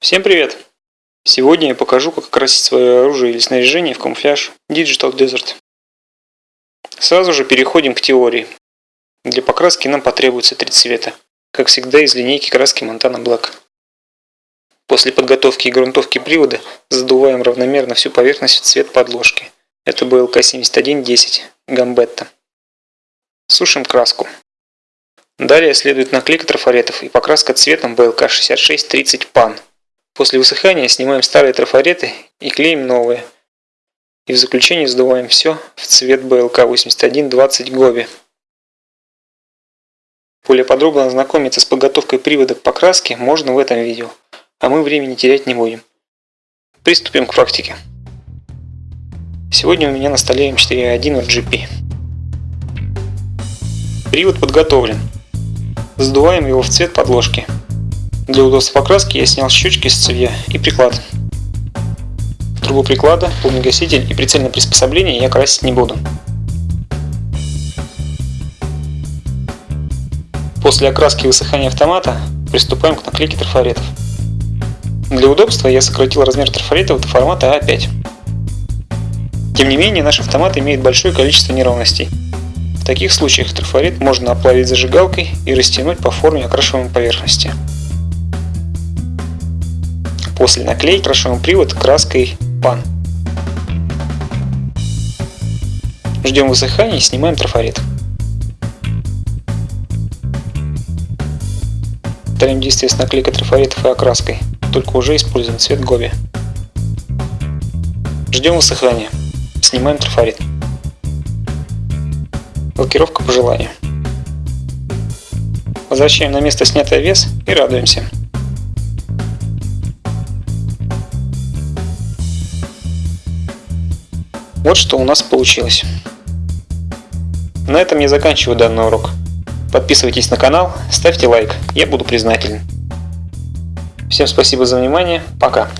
Всем привет! Сегодня я покажу, как окрасить свое оружие или снаряжение в камуфляж Digital Desert. Сразу же переходим к теории. Для покраски нам потребуется три цвета, как всегда из линейки краски Montana Black. После подготовки и грунтовки привода задуваем равномерно всю поверхность в цвет подложки. Это BLK 7110 Gambetta. Сушим краску. Далее следует наклейка трафаретов и покраска цветом BLK 6630 PAN. После высыхания снимаем старые трафареты и клеим новые. И в заключение сдуваем все в цвет BLK 8120 Гоби. Более подробно ознакомиться с подготовкой привода к покраске можно в этом видео, а мы времени терять не будем. Приступим к практике. Сегодня у меня на столе М4А1 от GP. Привод подготовлен. Сдуваем его в цвет подложки. Для удобства покраски я снял щечки с цевья и приклад. Трубу приклада, полногаситель и прицельное приспособление я красить не буду. После окраски и высыхания автомата приступаем к наклейке трафаретов. Для удобства я сократил размер трафаретов до формата А5. Тем не менее, наш автомат имеет большое количество неровностей. В таких случаях трафарет можно оплавить зажигалкой и растянуть по форме окрашиваемой поверхности. После наклейки крашиваем привод краской PAN. Ждем высыхания и снимаем трафарет. Повторяем действие с наклейкой трафаретов и окраской, только уже используем цвет Гоби. Ждем высыхания. Снимаем трафарет. Лакировка по желанию. Возвращаем на место снятый вес и радуемся. Вот что у нас получилось. На этом я заканчиваю данный урок. Подписывайтесь на канал, ставьте лайк, я буду признателен. Всем спасибо за внимание, пока.